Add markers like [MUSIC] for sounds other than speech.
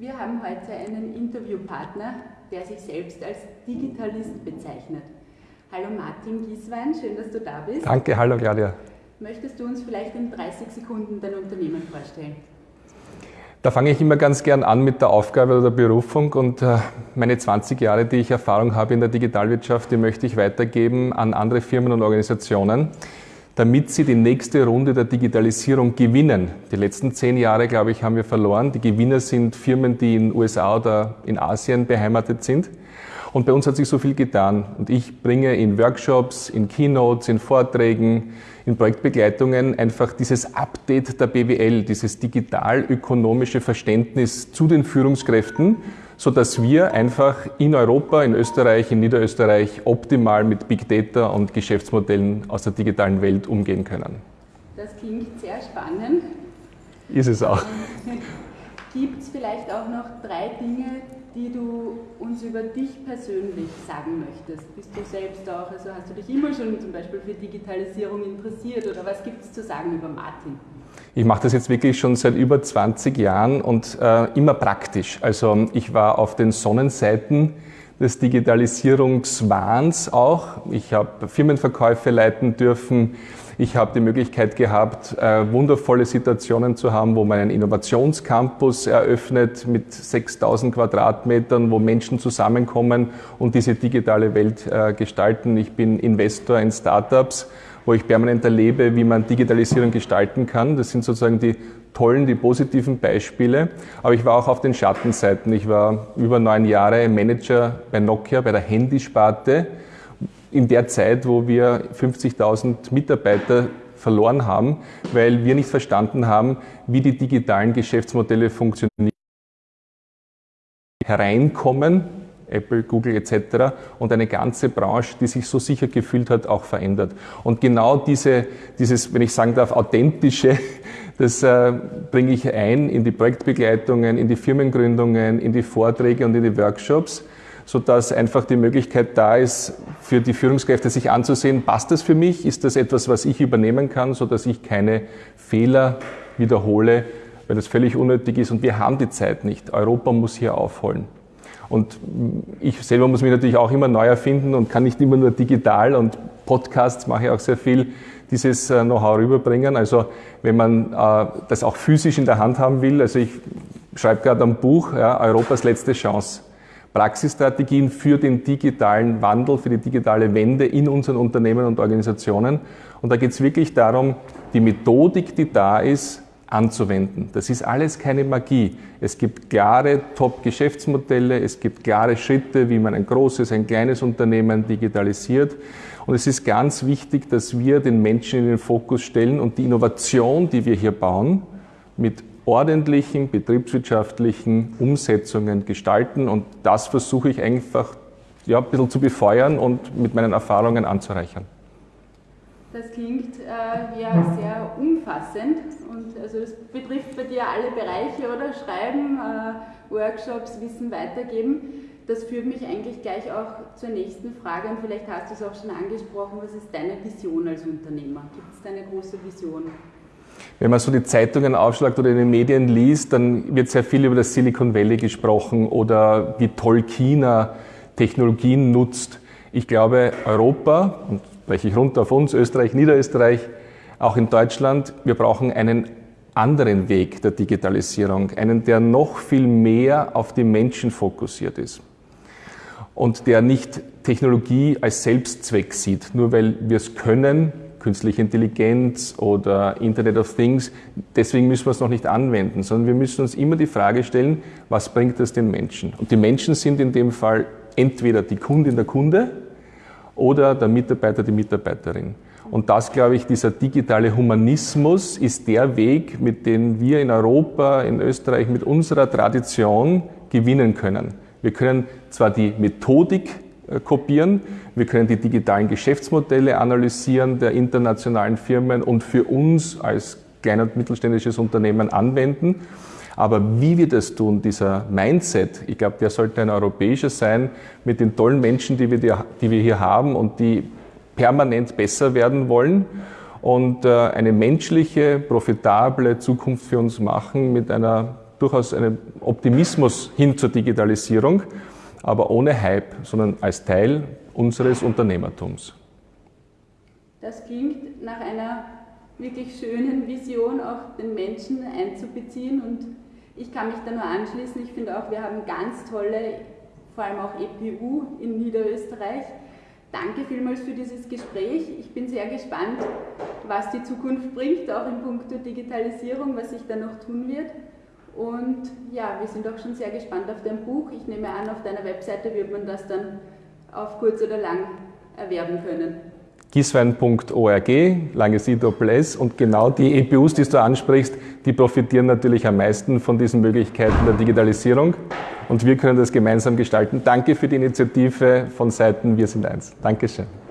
Wir haben heute einen Interviewpartner, der sich selbst als Digitalist bezeichnet. Hallo Martin Gieswein, schön, dass du da bist. Danke, hallo Claudia. Möchtest du uns vielleicht in 30 Sekunden dein Unternehmen vorstellen? Da fange ich immer ganz gern an mit der Aufgabe oder der Berufung und äh, meine 20 Jahre, die ich Erfahrung habe in der Digitalwirtschaft, die möchte ich weitergeben an andere Firmen und Organisationen, damit sie die nächste Runde der Digitalisierung gewinnen. Die letzten zehn Jahre, glaube ich, haben wir verloren. Die Gewinner sind Firmen, die in USA oder in Asien beheimatet sind. Und bei uns hat sich so viel getan. Und ich bringe in Workshops, in Keynotes, in Vorträgen, in Projektbegleitungen einfach dieses Update der BWL, dieses digital-ökonomische Verständnis zu den Führungskräften, so dass wir einfach in Europa, in Österreich, in Niederösterreich optimal mit Big Data und Geschäftsmodellen aus der digitalen Welt umgehen können. Das klingt sehr spannend. Ist es auch. [LAUGHS] Gibt es vielleicht auch noch drei Dinge, die du uns über dich persönlich sagen möchtest? Bist du selbst auch, also hast du dich immer schon zum Beispiel für Digitalisierung interessiert oder was gibt es zu sagen über Martin? Ich mache das jetzt wirklich schon seit über 20 Jahren und äh, immer praktisch. Also ich war auf den Sonnenseiten des Digitalisierungswahns auch. Ich habe Firmenverkäufe leiten dürfen. Ich habe die Möglichkeit gehabt, äh, wundervolle Situationen zu haben, wo man einen Innovationscampus eröffnet mit 6000 Quadratmetern, wo Menschen zusammenkommen und diese digitale Welt äh, gestalten. Ich bin Investor in Startups, wo ich permanent erlebe, wie man Digitalisierung gestalten kann. Das sind sozusagen die tollen, die positiven Beispiele. Aber ich war auch auf den Schattenseiten. Ich war über neun Jahre Manager bei Nokia, bei der Handysparte in der Zeit, wo wir 50.000 Mitarbeiter verloren haben, weil wir nicht verstanden haben, wie die digitalen Geschäftsmodelle funktionieren, hereinkommen, Apple, Google etc. und eine ganze Branche, die sich so sicher gefühlt hat, auch verändert. Und genau diese, dieses, wenn ich sagen darf, authentische, [LAUGHS] das äh, bringe ich ein in die Projektbegleitungen, in die Firmengründungen, in die Vorträge und in die Workshops sodass einfach die Möglichkeit da ist, für die Führungskräfte sich anzusehen, passt das für mich, ist das etwas, was ich übernehmen kann, sodass ich keine Fehler wiederhole, weil das völlig unnötig ist und wir haben die Zeit nicht. Europa muss hier aufholen. Und ich selber muss mich natürlich auch immer neu erfinden und kann nicht immer nur digital und Podcasts mache ich auch sehr viel, dieses äh, Know-how rüberbringen. Also wenn man äh, das auch physisch in der Hand haben will, also ich schreibe gerade ein Buch, ja, Europas letzte Chance. Praxisstrategien für den digitalen Wandel, für die digitale Wende in unseren Unternehmen und Organisationen. Und da geht es wirklich darum, die Methodik, die da ist, anzuwenden. Das ist alles keine Magie. Es gibt klare Top-Geschäftsmodelle, es gibt klare Schritte, wie man ein großes, ein kleines Unternehmen digitalisiert. Und es ist ganz wichtig, dass wir den Menschen in den Fokus stellen und die Innovation, die wir hier bauen, mit ordentlichen betriebswirtschaftlichen Umsetzungen gestalten. Und das versuche ich einfach ja, ein bisschen zu befeuern und mit meinen Erfahrungen anzureichern. Das klingt äh, ja sehr umfassend und also das betrifft bei dir alle Bereiche, oder? Schreiben, äh, Workshops, Wissen weitergeben. Das führt mich eigentlich gleich auch zur nächsten Frage und vielleicht hast du es auch schon angesprochen. Was ist deine Vision als Unternehmer? Gibt es deine große Vision? Wenn man so die Zeitungen aufschlagt oder in den Medien liest, dann wird sehr viel über das Silicon Valley gesprochen oder wie toll China Technologien nutzt. Ich glaube, Europa, und spreche ich runter auf uns, Österreich, Niederösterreich, auch in Deutschland, wir brauchen einen anderen Weg der Digitalisierung, einen, der noch viel mehr auf die Menschen fokussiert ist und der nicht Technologie als Selbstzweck sieht, nur weil wir es können, künstliche Intelligenz oder Internet of Things. Deswegen müssen wir es noch nicht anwenden, sondern wir müssen uns immer die Frage stellen, was bringt das den Menschen? Und die Menschen sind in dem Fall entweder die Kundin der Kunde oder der Mitarbeiter, die Mitarbeiterin. Und das, glaube ich, dieser digitale Humanismus ist der Weg, mit dem wir in Europa, in Österreich mit unserer Tradition gewinnen können. Wir können zwar die Methodik äh, kopieren. Wir können die digitalen Geschäftsmodelle analysieren der internationalen Firmen und für uns als klein- und mittelständisches Unternehmen anwenden. Aber wie wir das tun, dieser Mindset, ich glaube, der sollte ein europäischer sein, mit den tollen Menschen, die wir, die wir hier haben und die permanent besser werden wollen und äh, eine menschliche, profitable Zukunft für uns machen mit einer durchaus einen Optimismus hin zur Digitalisierung, aber ohne Hype, sondern als Teil unseres Unternehmertums. Das klingt nach einer wirklich schönen Vision, auch den Menschen einzubeziehen und ich kann mich da nur anschließen. Ich finde auch, wir haben ganz tolle, vor allem auch EPU in Niederösterreich. Danke vielmals für dieses Gespräch. Ich bin sehr gespannt, was die Zukunft bringt, auch in puncto Digitalisierung, was sich da noch tun wird. Und ja, wir sind auch schon sehr gespannt auf dein Buch. Ich nehme an, auf deiner Webseite wird man das dann auf kurz oder lang erwerben können giswein.org, langes I-Doppel-S und genau die EPUs, die du ansprichst, die profitieren natürlich am meisten von diesen Möglichkeiten der Digitalisierung und wir können das gemeinsam gestalten. Danke für die Initiative von Seiten Wir sind eins. Dankeschön.